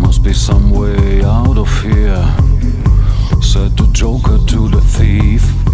must be some way out of here, said the Joker to the thief.